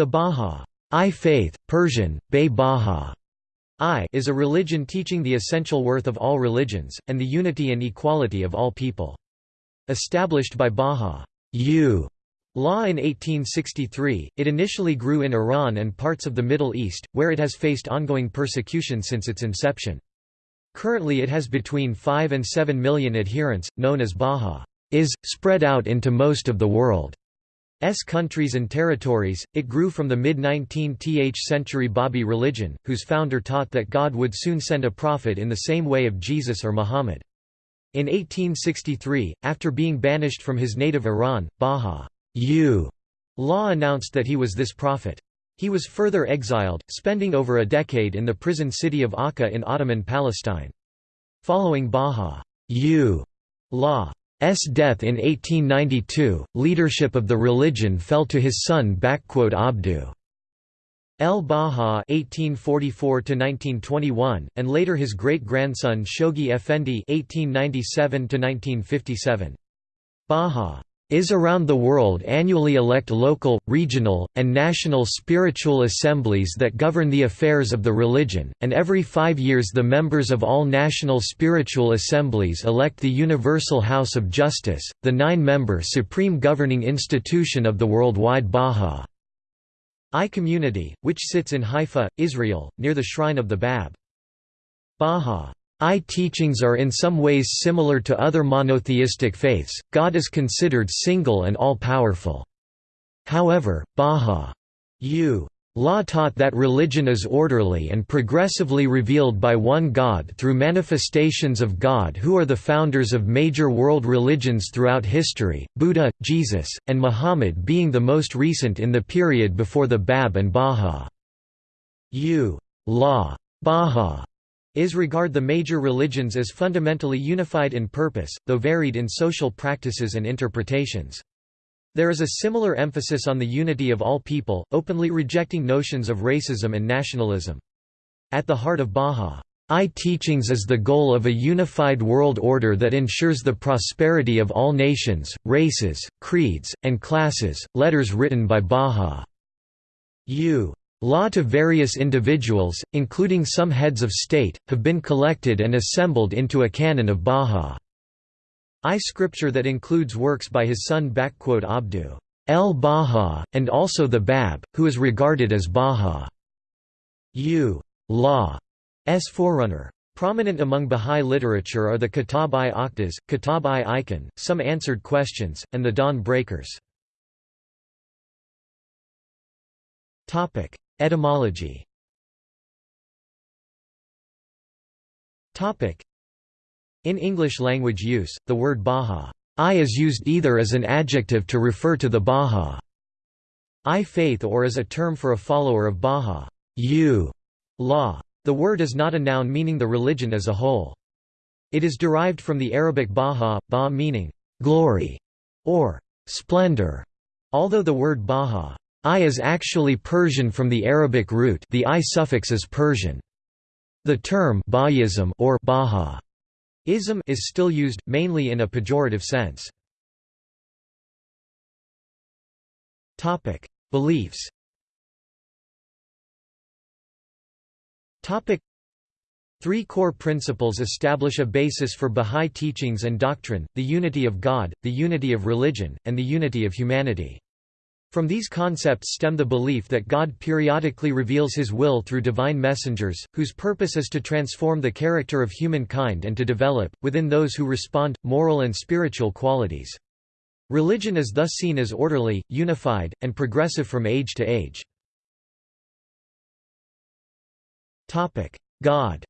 The Bahá'í faith, Persian, Bay Baha I is a religion teaching the essential worth of all religions, and the unity and equality of all people. Established by Baha U law in 1863, it initially grew in Iran and parts of the Middle East, where it has faced ongoing persecution since its inception. Currently it has between 5 and 7 million adherents, known as Baha is, spread out into most of the world. S countries and territories, it grew from the mid-19th century Babi religion, whose founder taught that God would soon send a prophet in the same way of Jesus or Muhammad. In 1863, after being banished from his native Iran, Baha U law announced that he was this prophet. He was further exiled, spending over a decade in the prison city of Akka in Ottoman Palestine. Following Baha U law S death in 1892, leadership of the religion fell to his son Abdu. El-Baha (1844–1921), and later his great-grandson Shoghi Effendi (1897–1957). Baha is around the world annually elect local, regional, and national spiritual assemblies that govern the affairs of the religion, and every five years the members of all national spiritual assemblies elect the Universal House of Justice, the nine-member supreme governing institution of the worldwide Bahá'í community, which sits in Haifa, Israel, near the shrine of the Bab. Baha I teachings are in some ways similar to other monotheistic faiths, God is considered single and all-powerful. However, Baha U. Law taught that religion is orderly and progressively revealed by one God through manifestations of God who are the founders of major world religions throughout history, Buddha, Jesus, and Muhammad being the most recent in the period before the Bab and Baha. U. Law. Baha is regard the major religions as fundamentally unified in purpose, though varied in social practices and interpretations. There is a similar emphasis on the unity of all people, openly rejecting notions of racism and nationalism. At the heart of Bahá'í teachings is the goal of a unified world order that ensures the prosperity of all nations, races, creeds, and classes. Letters written by Baha U Law to various individuals, including some heads of state, have been collected and assembled into a canon of Bahá'í scripture that includes works by his son Abdu el-Baha, and also the Bab, who is regarded as Baha. U. Law's forerunner. Prominent among Bahá'í literature are the Kitab-i Aqdas, Kitab-i Ikon, some answered questions, and the Dawn Breakers. Etymology In English language use, the word Baha'i is used either as an adjective to refer to the Baha'i faith or as a term for a follower of Baha U law. The word is not a noun meaning the religion as a whole. It is derived from the Arabic Baha, ba meaning glory or splendor, although the word Baha I is actually Persian from the Arabic root the I suffix is Persian. The term Bahá'ísm or Bahá'ísm is still used, mainly in a pejorative sense. Beliefs Three core principles establish a basis for Bahá'í teachings and doctrine, the unity of God, the unity of religion, and the unity of humanity. From these concepts stem the belief that God periodically reveals his will through divine messengers, whose purpose is to transform the character of humankind and to develop, within those who respond, moral and spiritual qualities. Religion is thus seen as orderly, unified, and progressive from age to age. God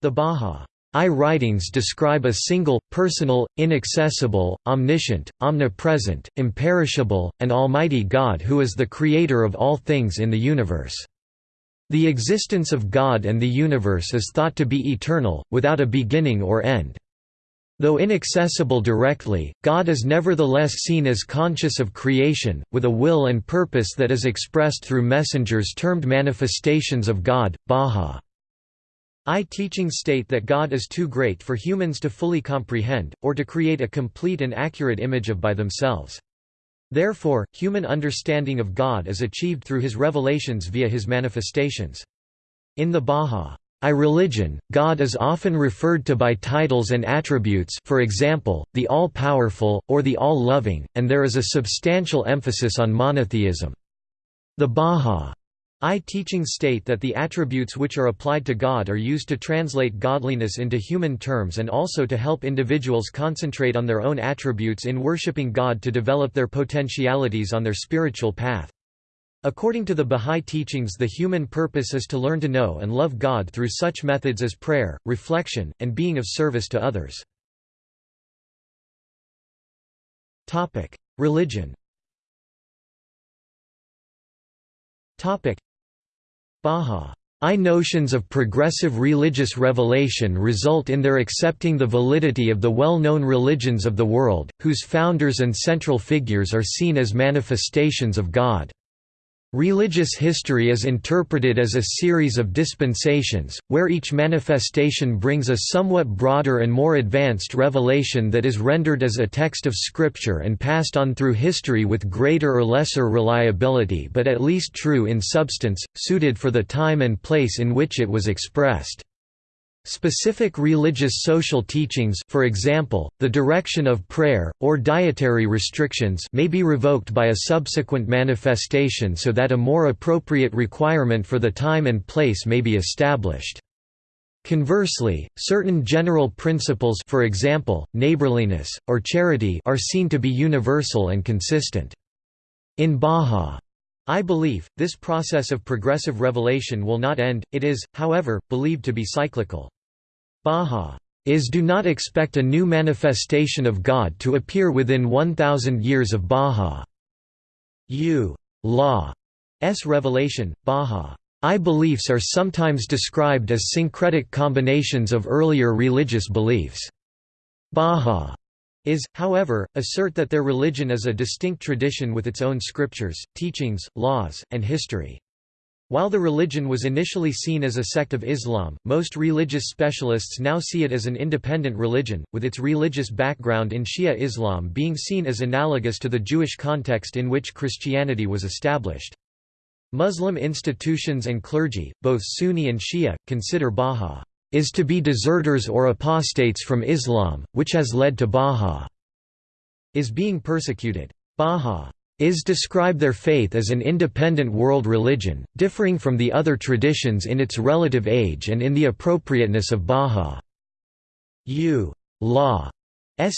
The Baha I writings describe a single, personal, inaccessible, omniscient, omnipresent, imperishable, and almighty God who is the creator of all things in the universe. The existence of God and the universe is thought to be eternal, without a beginning or end. Though inaccessible directly, God is nevertheless seen as conscious of creation, with a will and purpose that is expressed through messengers termed manifestations of God, Baha. I teachings state that God is too great for humans to fully comprehend, or to create a complete and accurate image of by themselves. Therefore, human understanding of God is achieved through his revelations via his manifestations. In the Bahá'í religion, God is often referred to by titles and attributes for example, the All-Powerful, or the All-Loving, and there is a substantial emphasis on monotheism. The Bahá'í I teachings state that the attributes which are applied to God are used to translate godliness into human terms and also to help individuals concentrate on their own attributes in worshipping God to develop their potentialities on their spiritual path. According to the Bahá'í teachings the human purpose is to learn to know and love God through such methods as prayer, reflection, and being of service to others. Religion Bahá'í notions of progressive religious revelation result in their accepting the validity of the well-known religions of the world, whose founders and central figures are seen as manifestations of God. Religious history is interpreted as a series of dispensations, where each manifestation brings a somewhat broader and more advanced revelation that is rendered as a text of Scripture and passed on through history with greater or lesser reliability but at least true in substance, suited for the time and place in which it was expressed. Specific religious social teachings for example, the direction of prayer, or dietary restrictions may be revoked by a subsequent manifestation so that a more appropriate requirement for the time and place may be established. Conversely, certain general principles for example, neighborliness, or charity are seen to be universal and consistent. In Bahá'í I believe, this process of progressive revelation will not end, it is, however, believed to be cyclical. Baha is do not expect a new manifestation of God to appear within 1,000 years of Baha. U. Law S revelation, Baha. I beliefs are sometimes described as syncretic combinations of earlier religious beliefs. Baha is, however, assert that their religion is a distinct tradition with its own scriptures, teachings, laws, and history. While the religion was initially seen as a sect of Islam, most religious specialists now see it as an independent religion, with its religious background in Shia Islam being seen as analogous to the Jewish context in which Christianity was established. Muslim institutions and clergy, both Sunni and Shia, consider Baha is to be deserters or apostates from Islam, which has led to Baha is being persecuted. Baha is describe their faith as an independent world religion, differing from the other traditions in its relative age and in the appropriateness of Baha'u's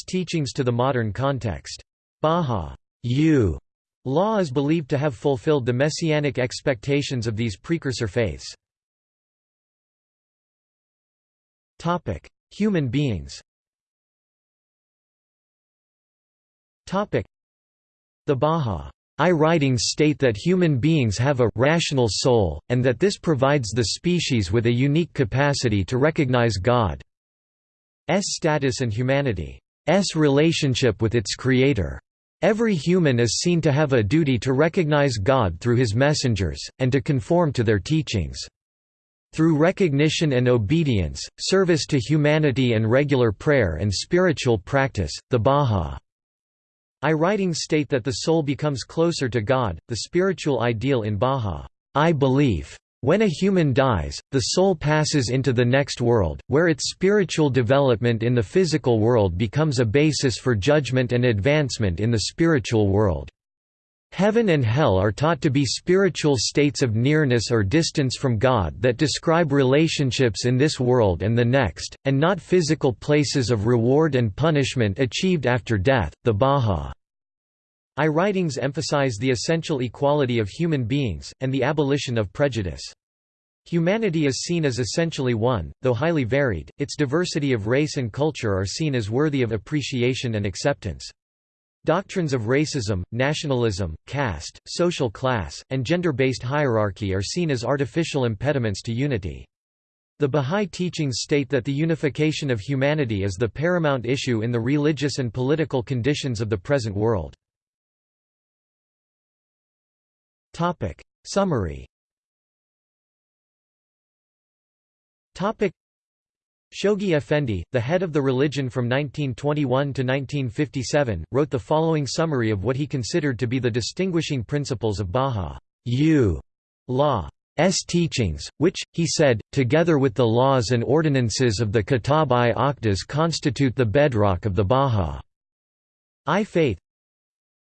teachings to the modern context. Baha'u's law is believed to have fulfilled the messianic expectations of these precursor faiths. Human beings Topic: the Bahá'í writings state that human beings have a «rational soul», and that this provides the species with a unique capacity to recognize God's status and humanity's relationship with its Creator. Every human is seen to have a duty to recognize God through his messengers, and to conform to their teachings. Through recognition and obedience, service to humanity and regular prayer and spiritual practice, the Bahá'í writings state that the soul becomes closer to God, the spiritual ideal in Bahá'í I believe. When a human dies, the soul passes into the next world, where its spiritual development in the physical world becomes a basis for judgment and advancement in the spiritual world. Heaven and hell are taught to be spiritual states of nearness or distance from God that describe relationships in this world and the next, and not physical places of reward and punishment achieved after death. The Baha'i writings emphasize the essential equality of human beings, and the abolition of prejudice. Humanity is seen as essentially one, though highly varied, its diversity of race and culture are seen as worthy of appreciation and acceptance. Doctrines of racism, nationalism, caste, social class, and gender-based hierarchy are seen as artificial impediments to unity. The Bahá'í teachings state that the unification of humanity is the paramount issue in the religious and political conditions of the present world. Summary Shoghi Effendi, the head of the religion from 1921 to 1957, wrote the following summary of what he considered to be the distinguishing principles of Baha'u'llah's teachings, which, he said, together with the laws and ordinances of the Kitab-i-Aqdas constitute the bedrock of the Baha'i faith,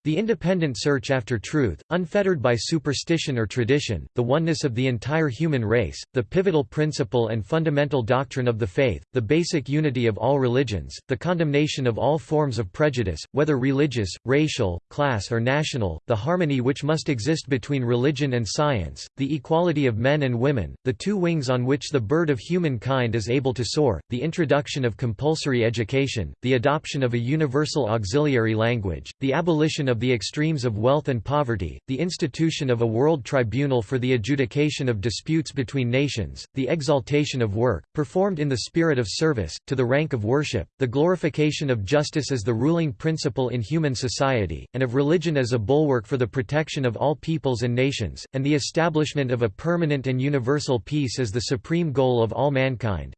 the independent search after truth, unfettered by superstition or tradition, the oneness of the entire human race, the pivotal principle and fundamental doctrine of the faith, the basic unity of all religions, the condemnation of all forms of prejudice, whether religious, racial, class or national, the harmony which must exist between religion and science, the equality of men and women, the two wings on which the bird of humankind is able to soar, the introduction of compulsory education, the adoption of a universal auxiliary language, the abolition of the extremes of wealth and poverty, the institution of a world tribunal for the adjudication of disputes between nations, the exaltation of work, performed in the spirit of service, to the rank of worship, the glorification of justice as the ruling principle in human society, and of religion as a bulwark for the protection of all peoples and nations, and the establishment of a permanent and universal peace as the supreme goal of all mankind.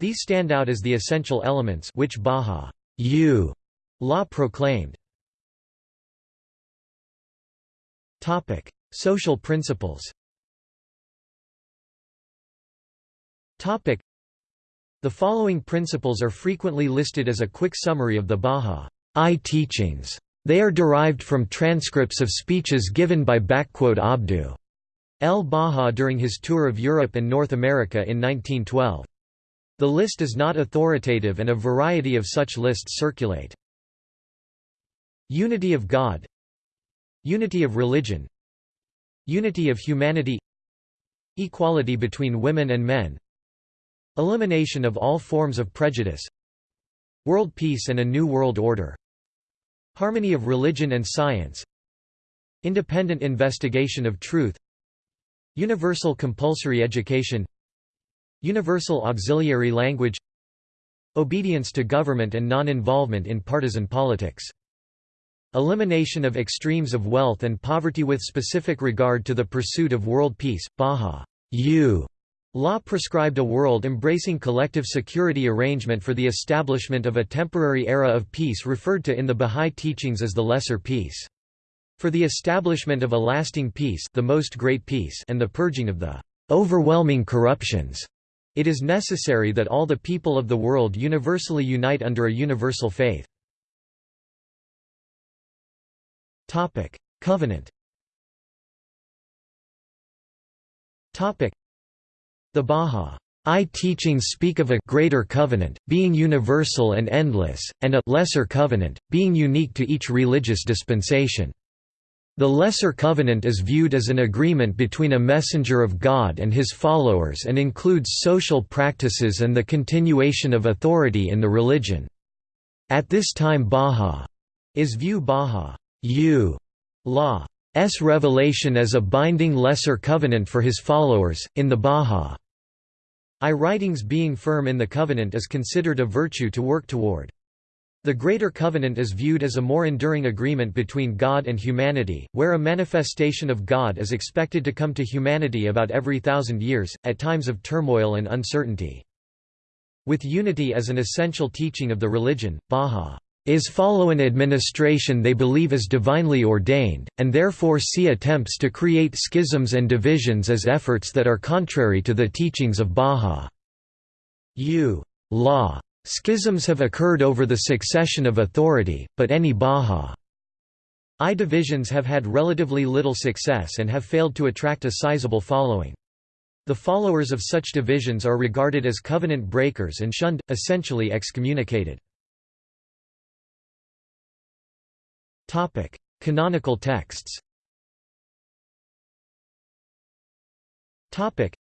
These stand out as the essential elements which Baha' law proclaimed. Topic: Social principles. Topic: The following principles are frequently listed as a quick summary of the Baha'i teachings. They are derived from transcripts of speeches given by Abdu el-Baha during his tour of Europe and North America in 1912. The list is not authoritative and a variety of such lists circulate. Unity of God Unity of religion. Unity of humanity. Equality between women and men. Elimination of all forms of prejudice. World peace and a new world order. Harmony of religion and science. Independent investigation of truth. Universal compulsory education. Universal auxiliary language. Obedience to government and non-involvement in partisan politics Elimination of extremes of wealth and poverty with specific regard to the pursuit of world peace. Baha U Law prescribed a world embracing collective security arrangement for the establishment of a temporary era of peace referred to in the Bahá'í teachings as the Lesser Peace. For the establishment of a lasting peace, the most great peace and the purging of the overwhelming corruptions, it is necessary that all the people of the world universally unite under a universal faith. Topic: Covenant. Topic: The Baha'i teachings speak of a greater covenant, being universal and endless, and a lesser covenant, being unique to each religious dispensation. The Lesser Covenant is viewed as an agreement between a messenger of God and his followers and includes social practices and the continuation of authority in the religion. At this time Baha is view Baha U Law's revelation as a binding lesser covenant for his followers, in the Bahá'í writings being firm in the covenant is considered a virtue to work toward. The Greater Covenant is viewed as a more enduring agreement between God and humanity, where a manifestation of God is expected to come to humanity about every thousand years, at times of turmoil and uncertainty. With unity as an essential teaching of the religion, Baha is follow an administration they believe is divinely ordained, and therefore see attempts to create schisms and divisions as efforts that are contrary to the teachings of Baha. U. Law. Schisms have occurred over the succession of authority, but any Baha'i divisions have had relatively little success and have failed to attract a sizable following. The followers of such divisions are regarded as covenant breakers and shunned, essentially excommunicated. Topic: Canonical texts. Topic: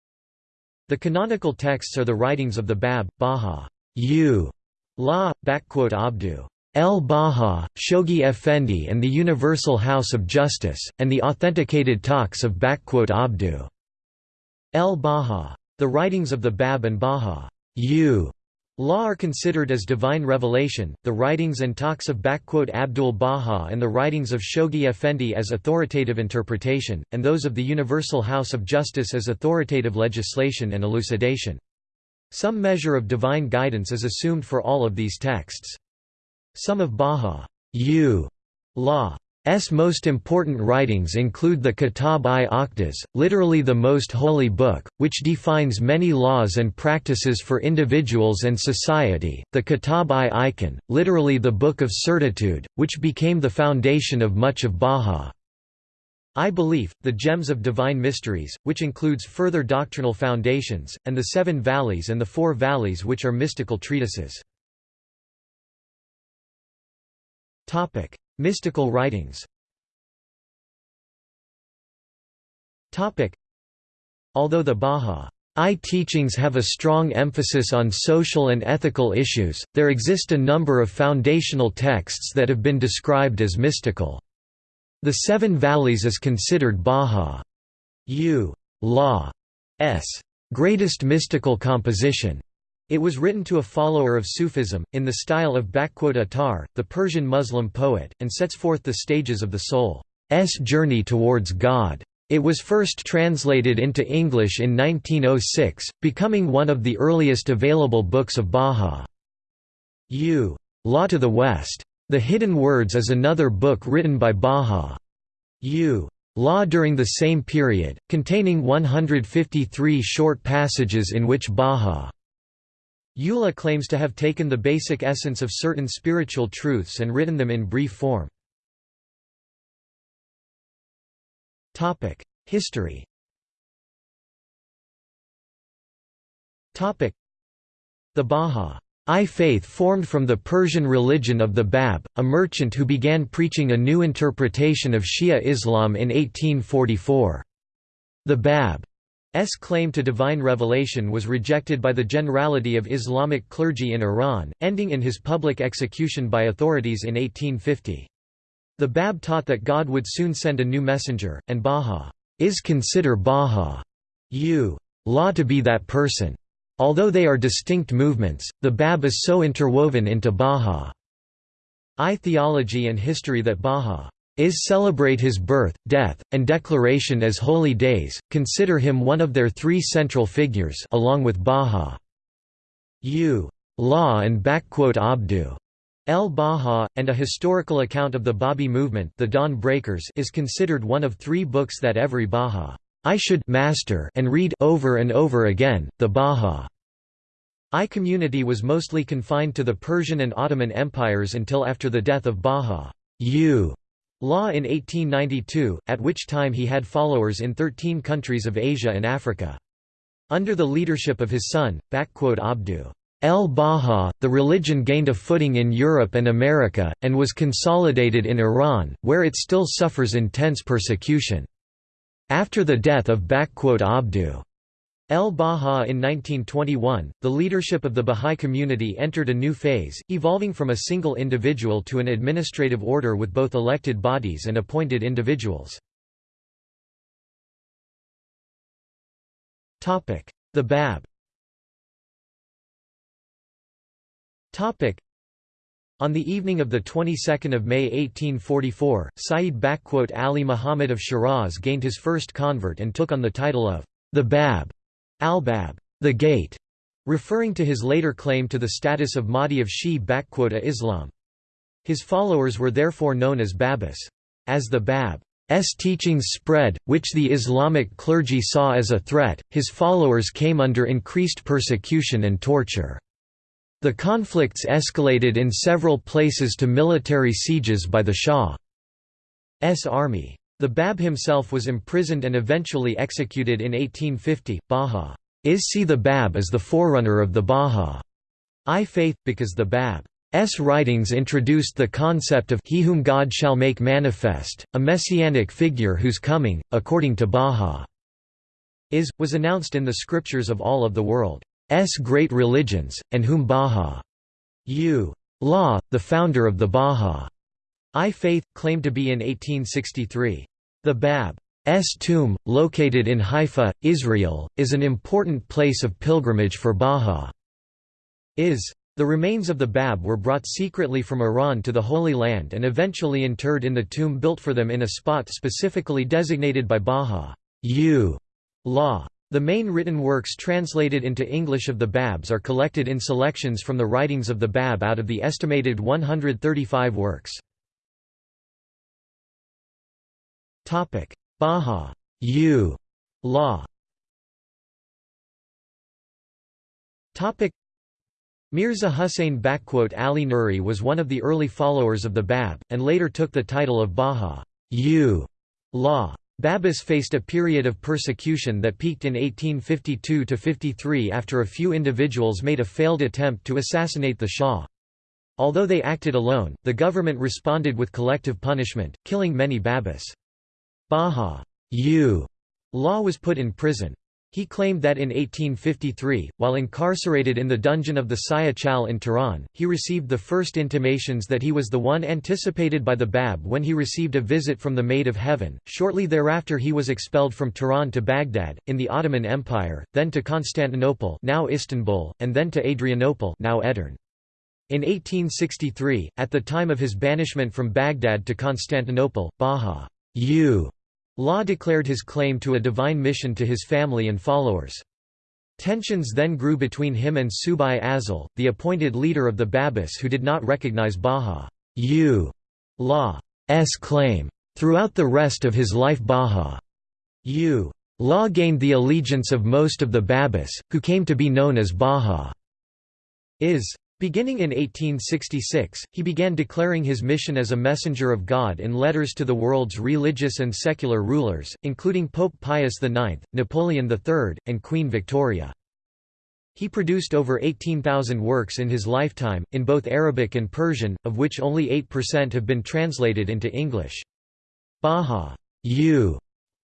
The canonical texts are the writings of the Bab, Baha, U, La, Abdu, El Baha, Shoghi Effendi and the Universal House of Justice, and the authenticated talks of Abdu, El Baha. The writings of the Bab and Baha, U, Law are considered as divine revelation, the writings and talks of Abdu'l-Baha and the writings of Shoghi Effendi as authoritative interpretation, and those of the Universal House of Justice as authoritative legislation and elucidation. Some measure of divine guidance is assumed for all of these texts. Some of Baha'u'llah's most important writings include the Kitab-i-Aqdas, literally the most holy book, which defines many laws and practices for individuals and society, the Kitab-i-Iqan, literally the Book of Certitude, which became the foundation of much of Bahá'í belief, the Gems of Divine Mysteries, which includes further doctrinal foundations, and the Seven Valleys and the Four Valleys which are mystical treatises. Mystical writings Although the Baha'i teachings have a strong emphasis on social and ethical issues, there exist a number of foundational texts that have been described as mystical. The Seven Valleys is considered Baha'u'llah's greatest mystical composition. It was written to a follower of Sufism, in the style of Attar, the Persian Muslim poet, and sets forth the stages of the soul's journey towards God. It was first translated into English in 1906, becoming one of the earliest available books of Baha'u'llah Law to the West. The Hidden Words is another book written by Baha'u'llah law during the same period, containing 153 short passages in which Baha Eula claims to have taken the basic essence of certain spiritual truths and written them in brief form. History The Baha'i faith formed from the Persian religion of the Bab, a merchant who began preaching a new interpretation of Shia Islam in 1844. The Bab S claim to divine revelation was rejected by the generality of Islamic clergy in Iran, ending in his public execution by authorities in 1850. The Bab taught that God would soon send a new messenger, and Baha is consider Baha you law to be that person. Although they are distinct movements, the Bab is so interwoven into Baha I theology and history that Baha is celebrate his birth, death, and declaration as holy days, consider him one of their three central figures along with Baha. U. Law and Abdu. El Baha, and a historical account of the Babi movement the Dawn Breakers is considered one of three books that every Baha I should master and read over and over again. The Baha I community was mostly confined to the Persian and Ottoman empires until after the death of Baha. U. Law in 1892, at which time he had followers in 13 countries of Asia and Africa. Under the leadership of his son, Abdu el-Baha, the religion gained a footing in Europe and America, and was consolidated in Iran, where it still suffers intense persecution. After the death of Abdu El-Baha in 1921, the leadership of the Bahá'í community entered a new phase, evolving from a single individual to an administrative order with both elected bodies and appointed individuals. The Bab on the evening of the 22nd of May 1844, Sayyid Ali Muhammad of Shiraz gained his first convert and took on the title of the Bab. Al-Bab, the gate, referring to his later claim to the status of Mahdi of Shi' Islam. His followers were therefore known as Babis. As the Bab's teachings spread, which the Islamic clergy saw as a threat, his followers came under increased persecution and torture. The conflicts escalated in several places to military sieges by the Shah's army. The Bab himself was imprisoned and eventually executed in 1850. Baha is see the Bab as the forerunner of the Baha'i faith, because the Bab's writings introduced the concept of He whom God shall make manifest, a messianic figure whose coming, according to Baha is, was announced in the scriptures of all of the world's great religions, and whom Baha U. Law, the founder of the Baha'i faith, claimed to be in 1863. The Bab's tomb, located in Haifa, Israel, is an important place of pilgrimage for Baha. Is. The remains of the Bab were brought secretly from Iran to the Holy Land and eventually interred in the tomb built for them in a spot specifically designated by Baha. U. Law. The main written works translated into English of the Babs are collected in selections from the writings of the Bab out of the estimated 135 works. Baha U. Law Mirza Hussain Ali Nuri was one of the early followers of the Bab, and later took the title of Baha U. Law. Babis faced a period of persecution that peaked in 1852–53 after a few individuals made a failed attempt to assassinate the Shah. Although they acted alone, the government responded with collective punishment, killing many Babis. Baha U. Law was put in prison. He claimed that in 1853, while incarcerated in the dungeon of the Siyah-Chal in Tehran, he received the first intimations that he was the one anticipated by the Bab when he received a visit from the Maid of Heaven. Shortly thereafter he was expelled from Tehran to Baghdad, in the Ottoman Empire, then to Constantinople now Istanbul, and then to Adrianople now Edirne. In 1863, at the time of his banishment from Baghdad to Constantinople, Baha U Law declared his claim to a divine mission to his family and followers. Tensions then grew between him and Subh-i-Azal, the appointed leader of the Babis who did not recognize Bahá'u'llah's claim. Throughout the rest of his life Bahá'u'llah gained the allegiance of most of the Babis, who came to be known as Bahá'ís Beginning in 1866, he began declaring his mission as a messenger of God in letters to the world's religious and secular rulers, including Pope Pius IX, Napoleon III, and Queen Victoria. He produced over 18,000 works in his lifetime, in both Arabic and Persian, of which only 8% have been translated into English. Baha U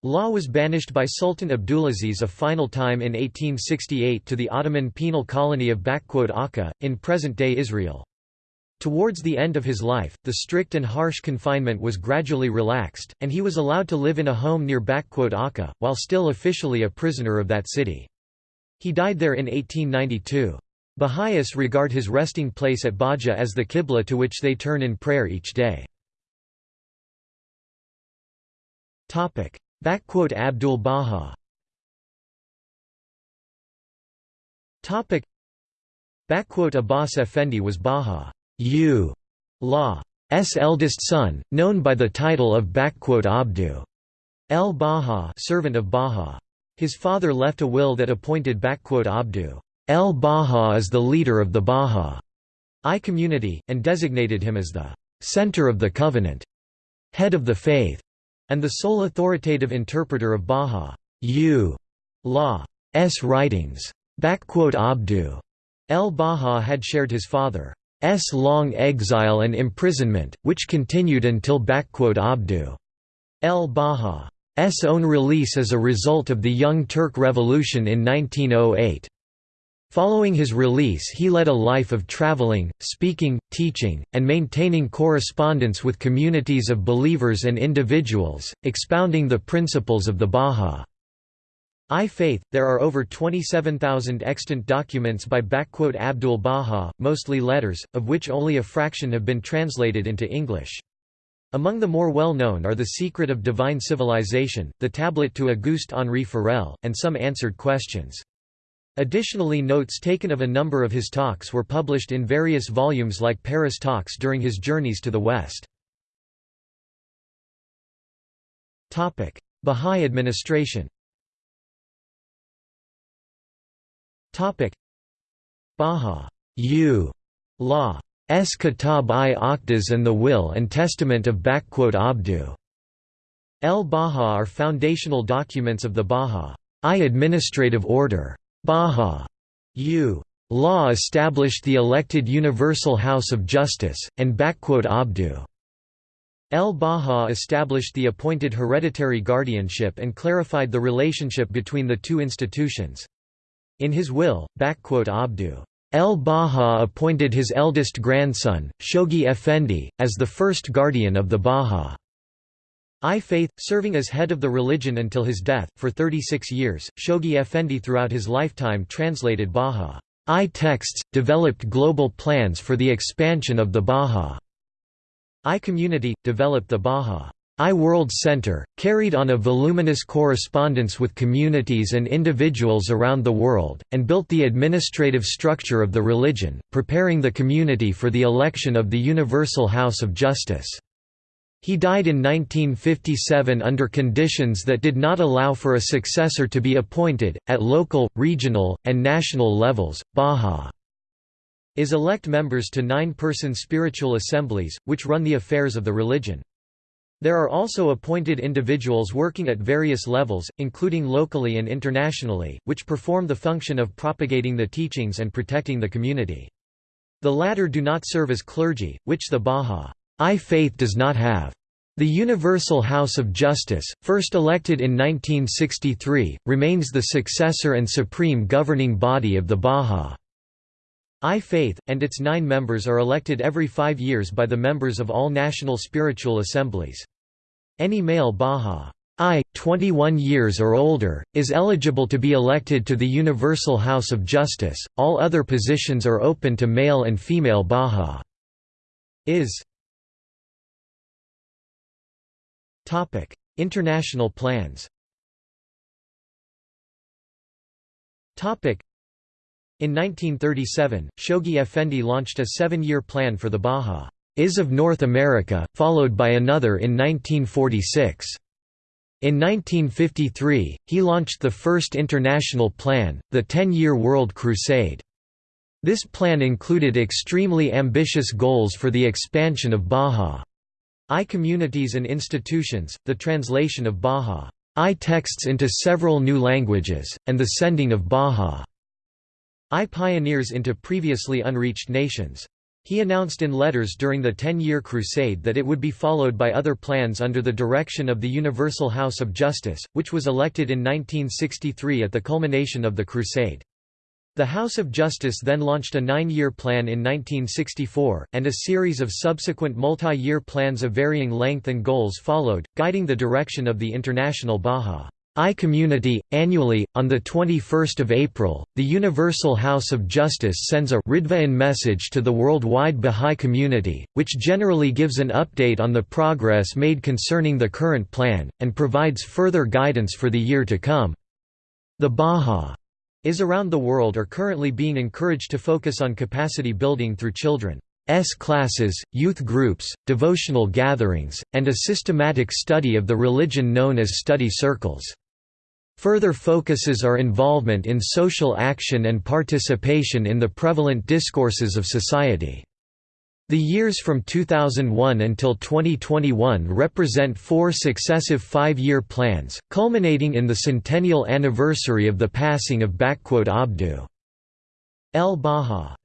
Law was banished by Sultan Abdulaziz a final time in 1868 to the Ottoman penal colony of Akka, in present-day Israel. Towards the end of his life, the strict and harsh confinement was gradually relaxed, and he was allowed to live in a home near Akka, while still officially a prisoner of that city. He died there in 1892. Baha'is regard his resting place at Bahji as the Qibla to which they turn in prayer each day. Abdu'l-Baha. Abbas Effendi was Baha. Law's eldest son, known by the title of Abdu. El Baha servant of Baha. His father left a will that appointed Abdu. El Baha as the leader of the Baha. I community, and designated him as the center of the covenant, head of the faith, and the sole authoritative interpreter of Bahá'u'llah's writings. Abdu el-Baha had shared his father's long exile and imprisonment, which continued until Abdu el-Baha's own release as a result of the Young Turk Revolution in 1908. Following his release he led a life of traveling, speaking, teaching, and maintaining correspondence with communities of believers and individuals, expounding the principles of the Baha'i faith. There are over 27,000 extant documents by Abdu'l-Baha, mostly letters, of which only a fraction have been translated into English. Among the more well-known are The Secret of Divine Civilization, the tablet to Auguste Henri Forel, and some answered questions. Additionally notes taken of a number of his talks were published in various volumes like Paris Talks during his journeys to the West. Bahá'í administration Bahá'u Law S. Kitab-i-Aqdas and the Will and Testament of Abdu El-Baha are foundational documents of the Bahá'í administrative order. Baha-U law established the elected Universal House of Justice, and Abdu El-Baha established the appointed hereditary guardianship and clarified the relationship between the two institutions. In his will, Abdu El-Baha appointed his eldest grandson, Shoghi Effendi, as the first guardian of the Baha. I Faith, serving as head of the religion until his death, for 36 years, Shoghi Effendi throughout his lifetime translated Bahá'í texts, developed global plans for the expansion of the Bahá'í I community, developed the Bahá'í I-World Center, carried on a voluminous correspondence with communities and individuals around the world, and built the administrative structure of the religion, preparing the community for the election of the Universal House of Justice. He died in 1957 under conditions that did not allow for a successor to be appointed. At local, regional, and national levels, Baha is elect members to nine person spiritual assemblies, which run the affairs of the religion. There are also appointed individuals working at various levels, including locally and internationally, which perform the function of propagating the teachings and protecting the community. The latter do not serve as clergy, which the Bahá'í faith does not have. The Universal House of Justice, first elected in 1963, remains the successor and supreme governing body of the Bahá'í faith, and its nine members are elected every five years by the members of all national spiritual assemblies. Any male Bahá'í, 21 years or older, is eligible to be elected to the Universal House of Justice, all other positions are open to male and female Bahá'ís. Topic: International plans. Topic: In 1937, Shoghi Effendi launched a seven-year plan for the Baha'is of North America, followed by another in 1946. In 1953, he launched the first international plan, the Ten-Year World Crusade. This plan included extremely ambitious goals for the expansion of Baha. I communities and institutions, the translation of Bahá'í texts into several new languages, and the sending of Bahá'í pioneers into previously unreached nations. He announced in letters during the Ten-Year Crusade that it would be followed by other plans under the direction of the Universal House of Justice, which was elected in 1963 at the culmination of the Crusade. The House of Justice then launched a nine-year plan in 1964, and a series of subsequent multi-year plans of varying length and goals followed, guiding the direction of the international Baha'i community. Annually, on 21 April, the Universal House of Justice sends a Ridvaan message to the worldwide Baha'i community, which generally gives an update on the progress made concerning the current plan, and provides further guidance for the year to come. The Baha is around the world are currently being encouraged to focus on capacity building through children's classes, youth groups, devotional gatherings, and a systematic study of the religion known as study circles. Further focuses are involvement in social action and participation in the prevalent discourses of society. The years from 2001 until 2021 represent four successive five-year plans, culminating in the centennial anniversary of the passing of Abdu. el-Baha.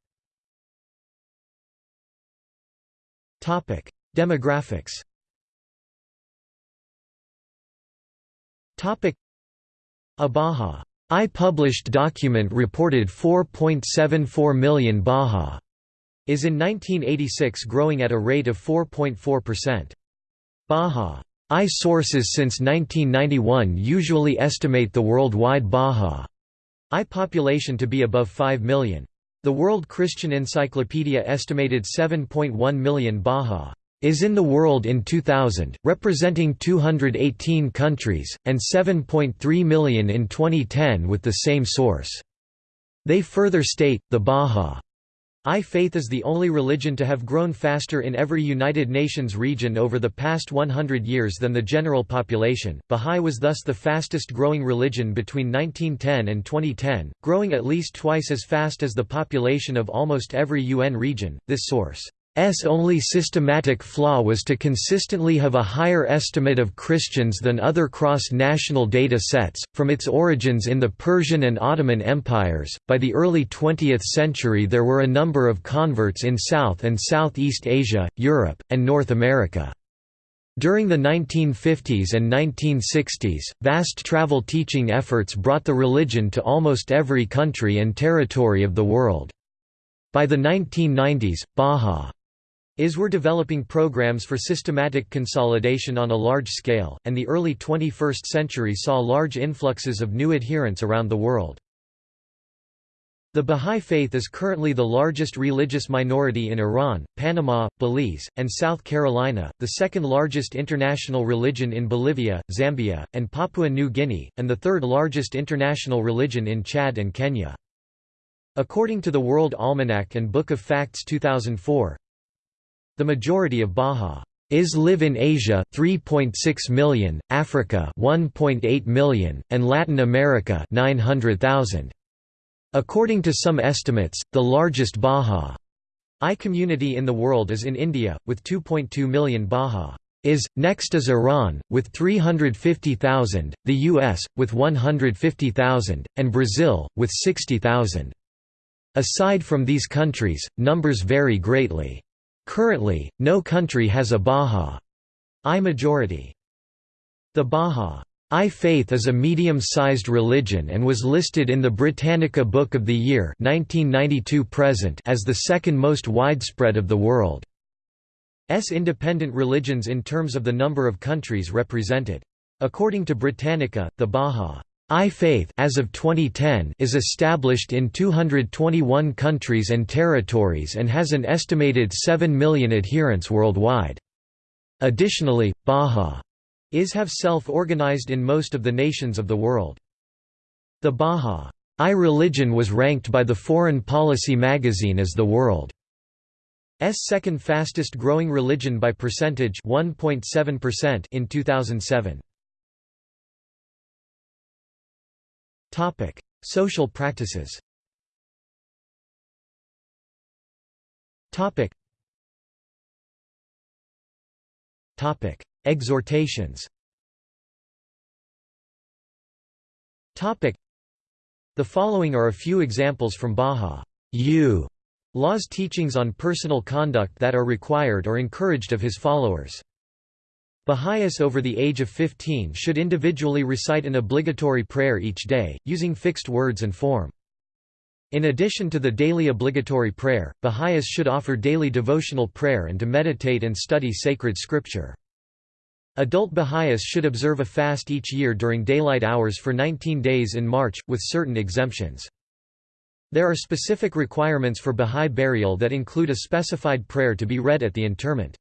Demographics. A Baha I published document reported 4.74 million Baha is in 1986 growing at a rate of 4.4%. Baha I sources since 1991 usually estimate the worldwide Baha I population to be above 5 million. The World Christian Encyclopedia estimated 7.1 million Baha is in the world in 2000, representing 218 countries, and 7.3 million in 2010 with the same source. They further state, the Baha I faith is the only religion to have grown faster in every United Nations region over the past 100 years than the general population. Baha'i was thus the fastest growing religion between 1910 and 2010, growing at least twice as fast as the population of almost every UN region. This source S only systematic flaw was to consistently have a higher estimate of Christians than other cross-national data sets. From its origins in the Persian and Ottoman empires, by the early 20th century there were a number of converts in South and Southeast Asia, Europe, and North America. During the 1950s and 1960s, vast travel teaching efforts brought the religion to almost every country and territory of the world. By the 1990s, Baha is were developing programs for systematic consolidation on a large scale, and the early 21st century saw large influxes of new adherents around the world. The Bahá'í Faith is currently the largest religious minority in Iran, Panama, Belize, and South Carolina, the second largest international religion in Bolivia, Zambia, and Papua New Guinea, and the third largest international religion in Chad and Kenya. According to the World Almanac and Book of Facts 2004, the majority of Baha'is live in Asia 3.6 million, Africa 1.8 million, and Latin America 900,000. According to some estimates, the largest Bahá'í community in the world is in India, with 2.2 million Baha'is. Next is Iran, with 350,000, the US, with 150,000, and Brazil, with 60,000. Aside from these countries, numbers vary greatly. Currently, no country has a Bahá'í majority. The Bahá'í Faith is a medium-sized religion and was listed in the Britannica Book of the Year 1992 present as the second most widespread of the world's independent religions in terms of the number of countries represented. According to Britannica, the Bahá'í Faith as of 2010 is established in 221 countries and territories and has an estimated 7 million adherents worldwide. Additionally, Bahá'í is have self-organized in most of the nations of the world. The Bahá'í religion was ranked by the Foreign Policy magazine as the world's second fastest growing religion by percentage 1.7% in 2007. Topic: Social practices. Topic. Topic: Exhortations The following are a few examples from Bahá'í Law's teachings on personal conduct that are required or encouraged of his followers. Baha'is over the age of 15 should individually recite an obligatory prayer each day, using fixed words and form. In addition to the daily obligatory prayer, Baha'is should offer daily devotional prayer and to meditate and study sacred scripture. Adult Baha'is should observe a fast each year during daylight hours for 19 days in March, with certain exemptions. There are specific requirements for Baha'i burial that include a specified prayer to be read at the interment.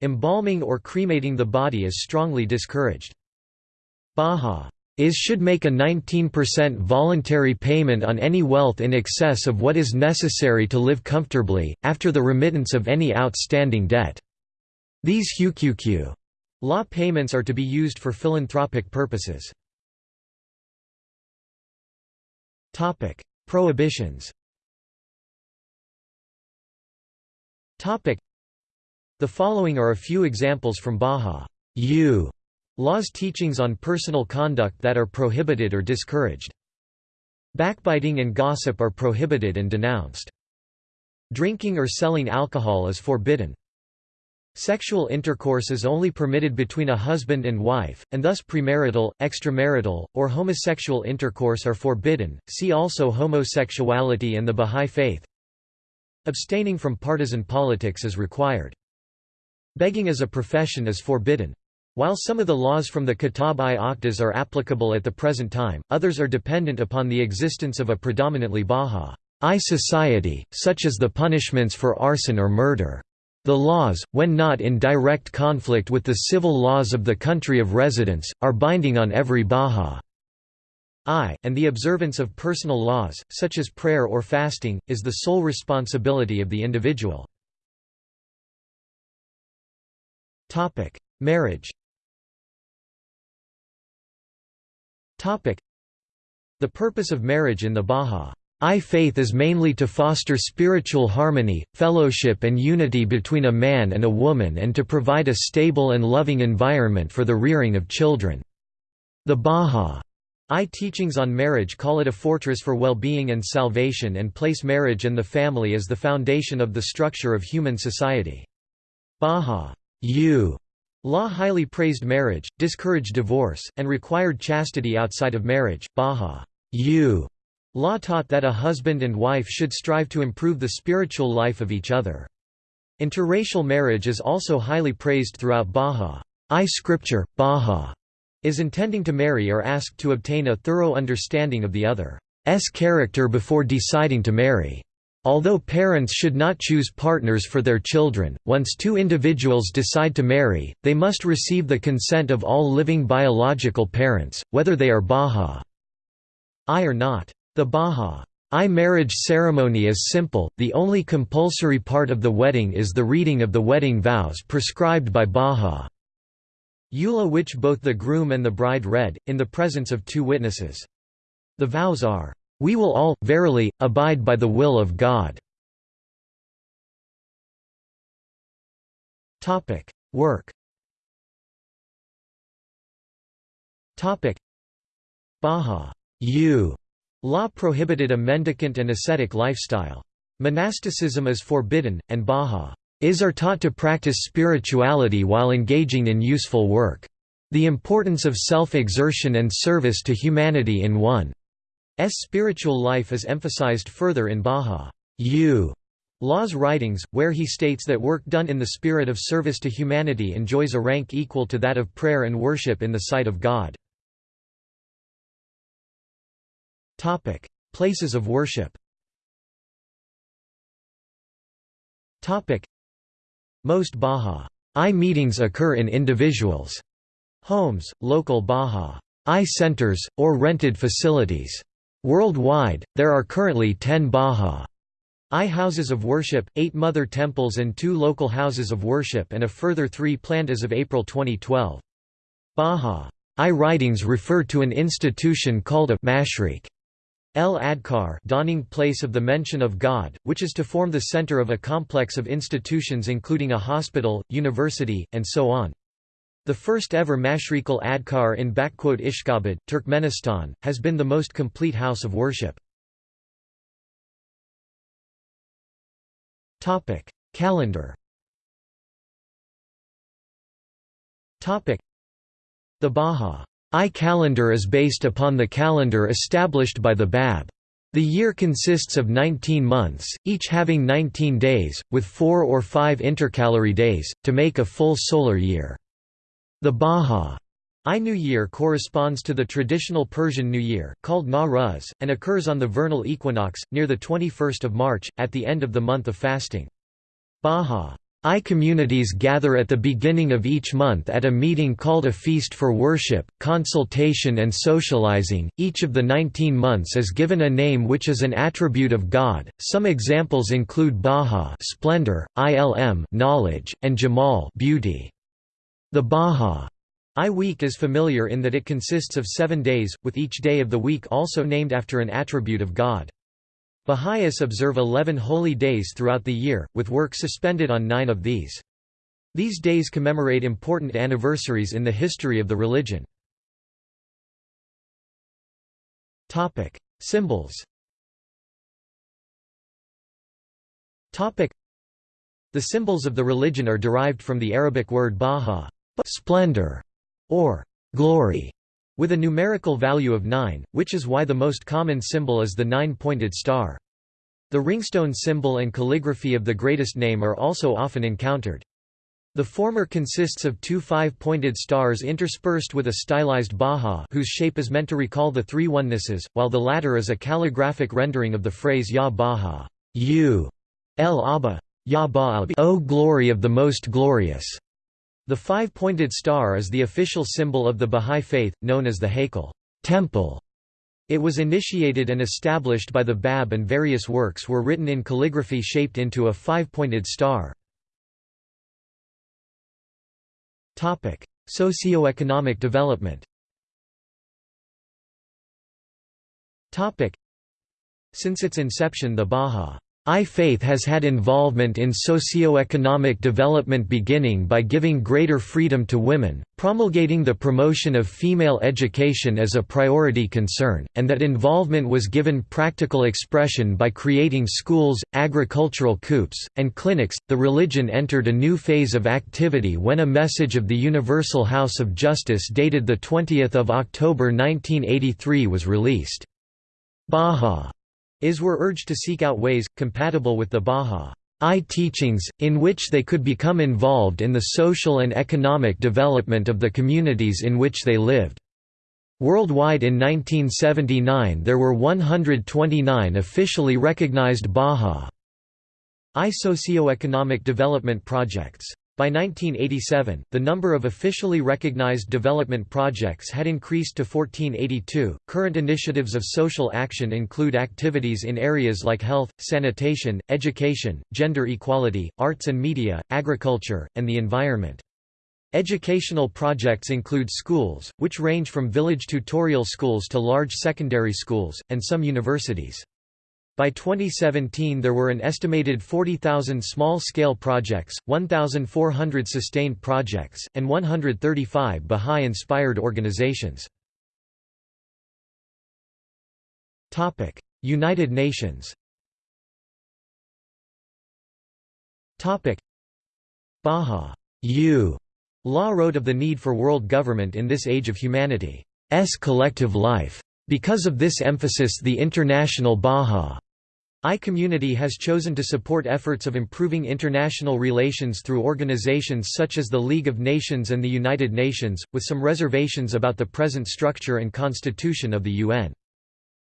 Embalming or cremating the body is strongly discouraged. Baha'is should make a 19% voluntary payment on any wealth in excess of what is necessary to live comfortably, after the remittance of any outstanding debt. These huquq Law payments are to be used for philanthropic purposes. Prohibitions The following are a few examples from Bahá'í Law's teachings on personal conduct that are prohibited or discouraged. Backbiting and gossip are prohibited and denounced. Drinking or selling alcohol is forbidden. Sexual intercourse is only permitted between a husband and wife, and thus premarital, extramarital, or homosexual intercourse are forbidden. See also homosexuality and the Bahá'í Faith. Abstaining from partisan politics is required. Begging as a profession is forbidden. While some of the laws from the Kitab-i-Aqdas are applicable at the present time, others are dependent upon the existence of a predominantly Bahá'í society, such as the punishments for arson or murder. The laws, when not in direct conflict with the civil laws of the country of residence, are binding on every Bahá'í, and the observance of personal laws, such as prayer or fasting, is the sole responsibility of the individual. Marriage. Topic: The purpose of marriage in the Bahá'í faith is mainly to foster spiritual harmony, fellowship and unity between a man and a woman and to provide a stable and loving environment for the rearing of children. The Bahá'í teachings on marriage call it a fortress for well-being and salvation and place marriage and the family as the foundation of the structure of human society. Bahá'í Law highly praised marriage, discouraged divorce, and required chastity outside of marriage. Baha U Law taught that a husband and wife should strive to improve the spiritual life of each other. Interracial marriage is also highly praised throughout Baha. I scripture. Baha is intending to marry or asked to obtain a thorough understanding of the other's character before deciding to marry. Although parents should not choose partners for their children, once two individuals decide to marry, they must receive the consent of all living biological parents, whether they are Bahá'í or not. The Bahá'í marriage ceremony is simple, the only compulsory part of the wedding is the reading of the wedding vows prescribed by Bahá'í Eula which both the groom and the bride read, in the presence of two witnesses. The vows are, "...we will all, verily, abide by the will of God." Work. Baha. Law prohibited a mendicant and ascetic lifestyle. Monasticism is forbidden, and Baha. Is are taught to practice spirituality while engaging in useful work. The importance of self-exertion and service to humanity in one's spiritual life is emphasized further in Baha'u'llah's Law's writings, where he states that work done in the spirit of service to humanity enjoys a rank equal to that of prayer and worship in the sight of God. Places of worship most Bahá'í meetings occur in individuals' homes, local Bahá'í centers, or rented facilities. Worldwide, there are currently 10 Bahá'í houses of worship, 8 mother temples and 2 local houses of worship and a further 3 planned as of April 2012. Bahá'í writings refer to an institution called a mashriq El Adkar dawning place of the mention of God, which is to form the center of a complex of institutions including a hospital, university, and so on. The first ever Mashriqu'l-Adhkar in Ishqabad, Turkmenistan, has been the most complete house of worship. Calendar The Baha'i calendar is based upon the calendar established by the Bab. The year consists of 19 months, each having 19 days, with four or five intercalary days, to make a full solar year. The Bahá'í New Year corresponds to the traditional Persian New Year, called Nowruz, and occurs on the vernal equinox, near the 21st of March, at the end of the month of fasting. Bahá'í communities gather at the beginning of each month at a meeting called a feast for worship, consultation and socializing. Each of the 19 months is given a name which is an attribute of God. Some examples include Baha, splendor, Ilm, knowledge, and Jamal, beauty. The Bahá'í week is familiar in that it consists of 7 days, with each day of the week also named after an attribute of God. Baha'is observe 11 holy days throughout the year, with work suspended on nine of these. These days commemorate important anniversaries in the history of the religion. Symbols The symbols of the religion are derived from the Arabic word baha splendor", or glory, with a numerical value of 9, which is why the most common symbol is the nine-pointed star. The ringstone symbol and calligraphy of the greatest name are also often encountered. The former consists of two five-pointed stars interspersed with a stylized baha whose shape is meant to recall the three onenesses, while the latter is a calligraphic rendering of the phrase Ya Baha, you, El Abba, Ya Ba'al, O glory of the most glorious. The five-pointed star is the official symbol of the Bahá'í Faith, known as the Haykal temple". It was initiated and established by the Bab and various works were written in calligraphy shaped into a five-pointed star. Socioeconomic development Since its inception the Baha I faith has had involvement in socio-economic development beginning by giving greater freedom to women, promulgating the promotion of female education as a priority concern, and that involvement was given practical expression by creating schools, agricultural coups, and clinics. The religion entered a new phase of activity when a message of the Universal House of Justice dated 20 October 1983 was released. Baha is were urged to seek out ways, compatible with the Bahá'í teachings, in which they could become involved in the social and economic development of the communities in which they lived. Worldwide in 1979 there were 129 officially recognized Bahá'í socioeconomic development projects. By 1987, the number of officially recognized development projects had increased to 1482. Current initiatives of social action include activities in areas like health, sanitation, education, gender equality, arts and media, agriculture, and the environment. Educational projects include schools, which range from village tutorial schools to large secondary schools, and some universities. By 2017 there were an estimated 40,000 small-scale projects, 1,400 sustained projects, and 135 Baha'i-inspired organizations. United Nations Baha Law wrote of the need for world government in this age of humanity's collective life. Because of this emphasis the International Baha I community has chosen to support efforts of improving international relations through organizations such as the League of Nations and the United Nations, with some reservations about the present structure and constitution of the UN.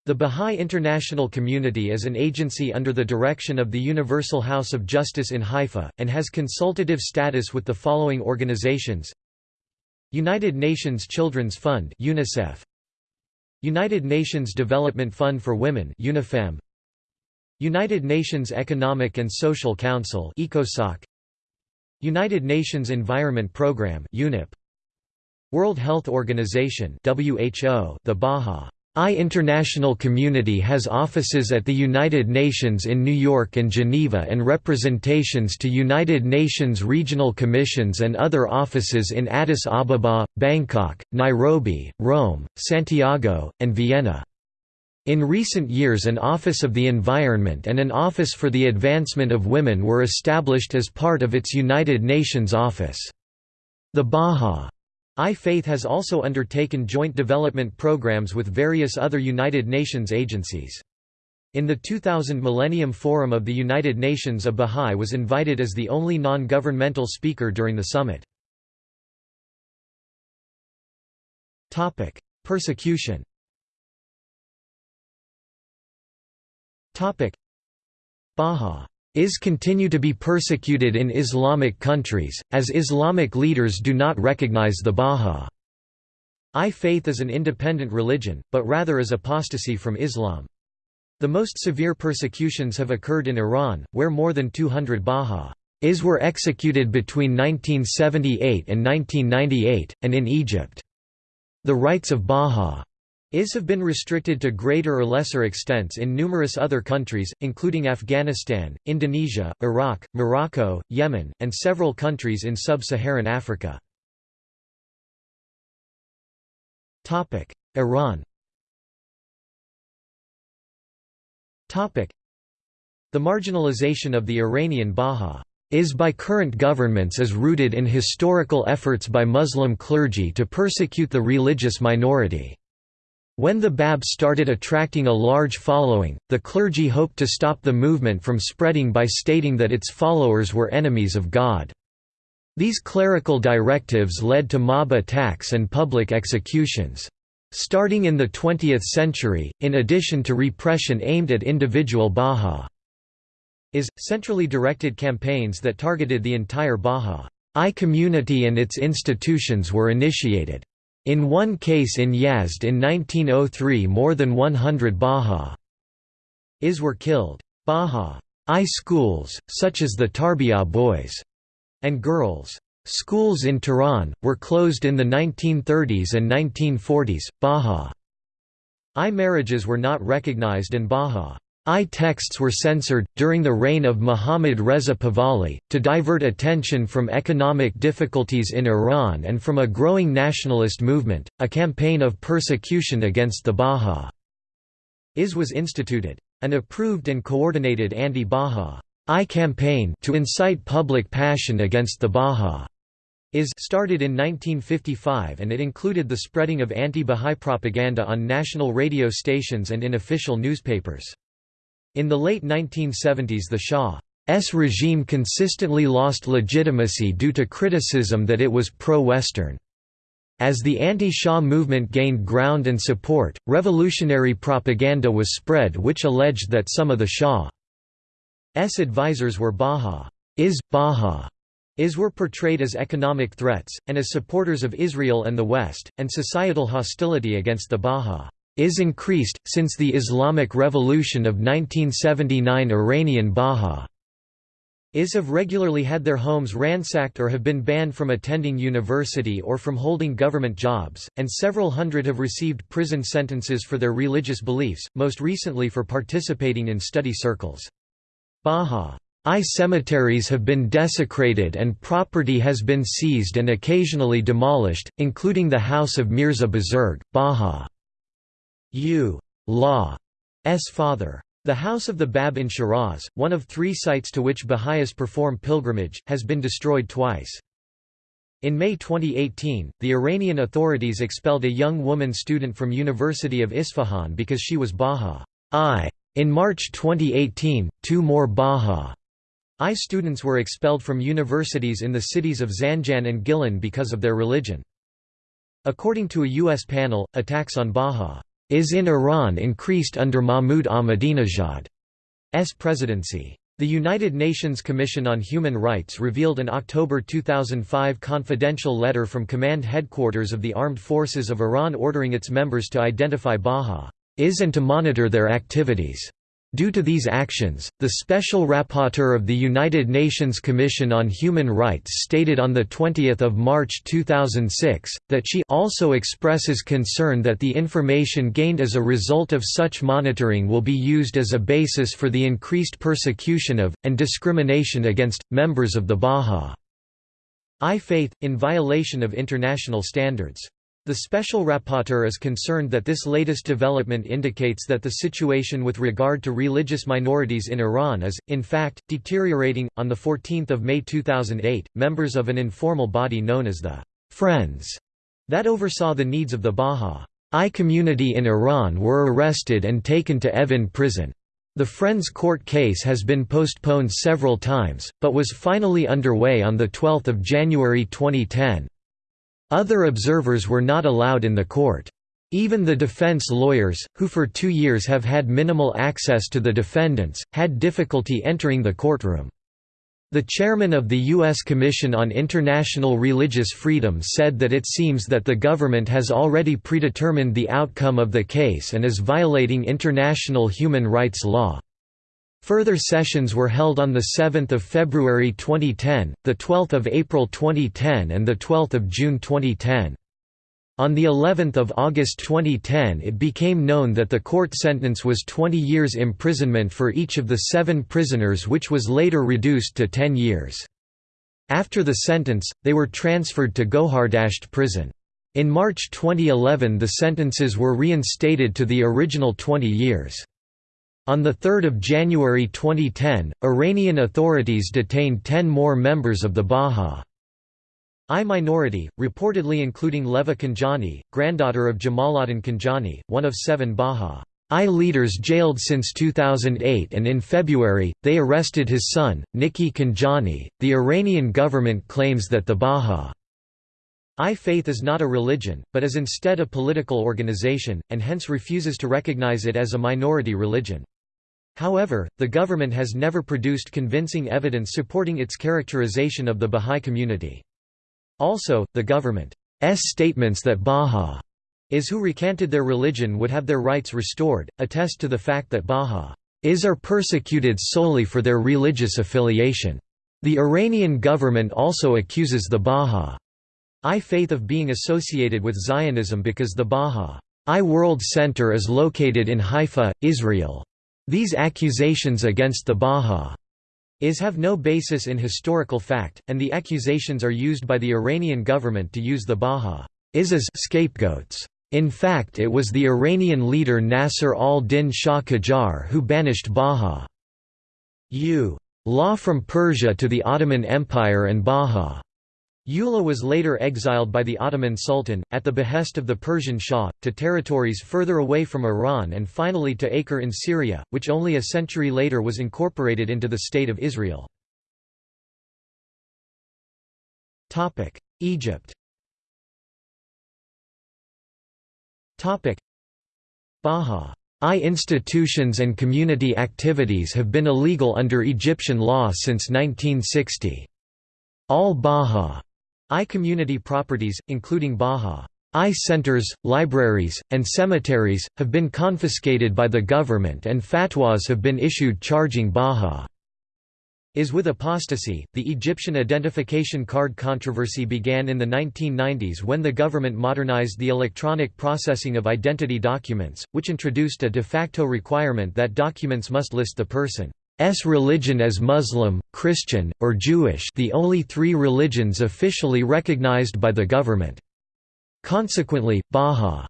The Bahá'í International Community is an agency under the direction of the Universal House of Justice in Haifa, and has consultative status with the following organizations United Nations Children's Fund UNICEF, United Nations Development Fund for Women UNIFEM, United Nations Economic and Social Council ECOSOC United Nations Environment Programme UNEP World Health Organization WHO The Baha. I international community has offices at the United Nations in New York and Geneva and representations to United Nations regional commissions and other offices in Addis Ababa, Bangkok, Nairobi, Rome, Santiago, and Vienna. In recent years an Office of the Environment and an Office for the Advancement of Women were established as part of its United Nations office. The Bahá'í Faith has also undertaken joint development programs with various other United Nations agencies. In the 2000 Millennium Forum of the United Nations a Bahá'í was invited as the only non-governmental speaker during the summit. Persecution Baha'is continue to be persecuted in Islamic countries, as Islamic leaders do not recognize the Baha'i faith as an independent religion, but rather as apostasy from Islam. The most severe persecutions have occurred in Iran, where more than 200 Baha'is were executed between 1978 and 1998, and in Egypt. The rights of Baha Is have been restricted to greater or lesser extents in numerous other countries, including Afghanistan, Indonesia, Iraq, Morocco, Yemen, and several countries in sub-Saharan Africa. Iran The marginalization of the Iranian Baha is by current governments is rooted in historical efforts by Muslim clergy to persecute the religious minority. When the Bab started attracting a large following, the clergy hoped to stop the movement from spreading by stating that its followers were enemies of God. These clerical directives led to mob attacks and public executions. Starting in the 20th century, in addition to repression aimed at individual Baha'is, centrally directed campaigns that targeted the entire Baha'i community and its institutions were initiated. In one case in Yazd in 1903 more than 100 Baha'is were killed. Baha'i schools, such as the Tarbiyah boys' and girls' schools in Tehran, were closed in the 1930s and 1940s. Baha'i marriages were not recognized and Baha'i I texts were censored, during the reign of Muhammad Reza Pahlavi, to divert attention from economic difficulties in Iran and from a growing nationalist movement. A campaign of persecution against the Baha'is was instituted. An approved and coordinated anti-Baha'i campaign to incite public passion against the Baha'is started in 1955 and it included the spreading of anti-Baha'i propaganda on national radio stations and in official newspapers. In the late 1970s the Shah's regime consistently lost legitimacy due to criticism that it was pro-Western. As the anti-Shah movement gained ground and support, revolutionary propaganda was spread which alleged that some of the Shah's advisors were Bahá'ís Bahá'ís were portrayed as economic threats, and as supporters of Israel and the West, and societal hostility against the Bahá'ís increased, since the Islamic Revolution of 1979 Iranian Bahá'í is have regularly had their homes ransacked or have been banned from attending university or from holding government jobs, and several hundred have received prison sentences for their religious beliefs, most recently for participating in study circles. Bahá'í cemeteries have been desecrated and property has been seized and occasionally demolished, including the house of Mirza Buzurg, Bahá'u Law's father. The House of the Bab in Shiraz, one of three sites to which Baha'is perform pilgrimage, has been destroyed twice. In May 2018, the Iranian authorities expelled a young woman student from University of Isfahan because she was Baha'i. In March 2018, two more Baha'i students were expelled from universities in the cities of Zanjan and Gilan because of their religion. According to a U.S. panel, attacks on Baha is in Iran increased under Mahmoud Ahmadinejad's presidency. The United Nations Commission on Human Rights revealed an October 2005 confidential letter from Command Headquarters of the Armed Forces of Iran ordering its members to identify Baha'is and to monitor their activities. Due to these actions, the Special Rapporteur of the United Nations Commission on Human Rights stated on 20 March 2006, that she also expresses concern that the information gained as a result of such monitoring will be used as a basis for the increased persecution of, and discrimination against, members of the Bahá'í Faith, in violation of international standards. The Special Rapporteur is concerned that this latest development indicates that the situation with regard to religious minorities in Iran is, in fact, deteriorating. On 14 May 2008, members of an informal body known as the Friends that oversaw the needs of the Baha'i community in Iran were arrested and taken to Evin prison. The Friends court case has been postponed several times, but was finally underway on 12 January 2010. Other observers were not allowed in the court. Even the defense lawyers, who for two years have had minimal access to the defendants, had difficulty entering the courtroom. The chairman of the U.S. Commission on International Religious Freedom said that it seems that the government has already predetermined the outcome of the case and is violating international human rights law. Further sessions were held on 7 February 2010, 12 April 2010 and 12 June 2010. On the 11th of August 2010 it became known that the court sentence was 20 years imprisonment for each of the seven prisoners which was later reduced to 10 years. After the sentence, they were transferred to Gohardasht prison. In March 2011 the sentences were reinstated to the original 20 years. On 3 January 2010, Iranian authorities detained 10 more members of the Bahá'í minority, reportedly including Leva Khanjani, granddaughter of Jamaluddin Khanjani, one of seven Bahá'í leaders jailed since 2008 and in February, they arrested his son, Niki Khanjani. The Iranian government claims that the Bahá'í faith is not a religion, but is instead a political organization, and hence refuses to recognize it as a minority religion. However, the government has never produced convincing evidence supporting its characterization of the Bahá'í community. Also, the government's statements that Bahá'ís who recanted their religion would have their rights restored, attest to the fact that Bahá'ís are persecuted solely for their religious affiliation. The Iranian government also accuses the Bahá'í faith of being associated with Zionism because the Bahá'í World Center is located in Haifa, Israel. These accusations against the Bahá'ís have no basis in historical fact, and the accusations are used by the Iranian government to use the Bahá'ís as scapegoats. In fact it was the Iranian leader Nasser al-Din Shah Qajar who banished Bahá'u law from Persia to the Ottoman Empire and Bahá'u Ullah was later exiled by the Ottoman Sultan, at the behest of the Persian Shah, to territories further away from Iran and finally to Acre in Syria, which only a century later was incorporated into the State of Israel. Egypt Bahá'í institutions and community activities have been illegal under Egyptian law since 1960. All Bahá'í community properties, including Bahá'í centers, libraries, and cemeteries, have been confiscated by the government and fatwas have been issued charging Bahá'í is with apostasy. The Egyptian identification card controversy began in the 1990s when the government modernized the electronic processing of identity documents, which introduced a de facto requirement that documents must list the person's religion as Muslim, Christian, or Jewish the only three religions officially recognized by the government. Consequently, Baha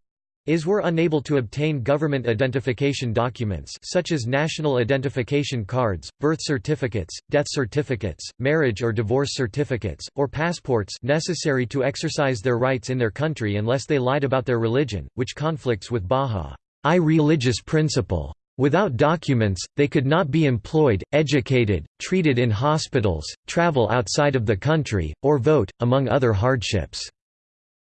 is were unable to obtain government identification documents such as national identification cards, birth certificates, death certificates, marriage or divorce certificates, or passports necessary to exercise their rights in their country unless they lied about their religion, which conflicts with Bahá'í religious principle. Without documents, they could not be employed, educated, treated in hospitals, travel outside of the country, or vote, among other hardships.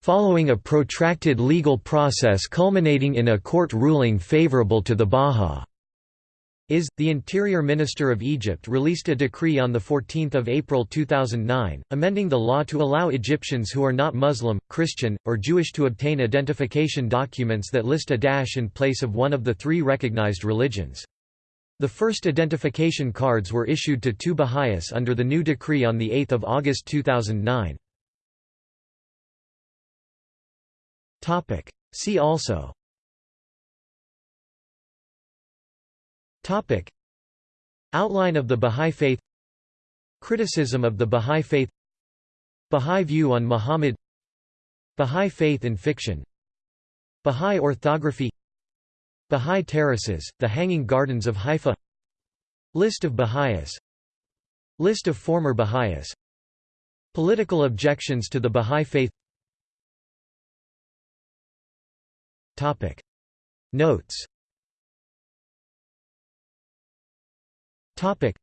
Following a protracted legal process culminating in a court ruling favorable to the Baha' is, the Interior Minister of Egypt released a decree on 14 April 2009, amending the law to allow Egyptians who are not Muslim, Christian, or Jewish to obtain identification documents that list a dash in place of one of the three recognized religions. The first identification cards were issued to two Baha'is under the new decree on 8 August 2009. Topic. See also Topic. Outline of the Bahá'í Faith. Criticism of the Bahá'í Faith. Bahá'í view on Muhammad. Bahá'í faith in fiction. Bahá'í orthography. Bahá'í terraces, the Hanging Gardens of Haifa. List of Baha'is. List of former Baha'is. Political objections to the Bahá'í faith. Topic. Notes Topic.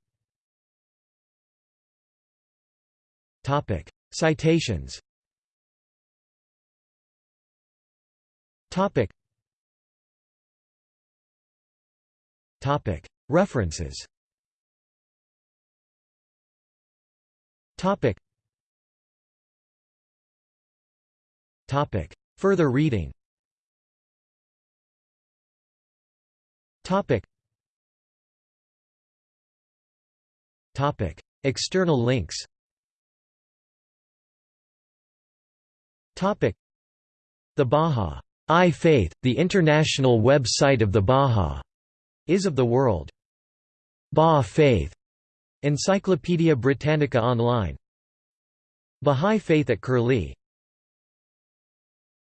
Topic. Citations. Topic. Topic. References. Topic. Topic. Further reading. Topic. External links Topic. The Baha'i Faith, the international website of the Baha is of the world. Baha Faith, Encyclopædia Britannica Online. Baha'i Faith at Curlie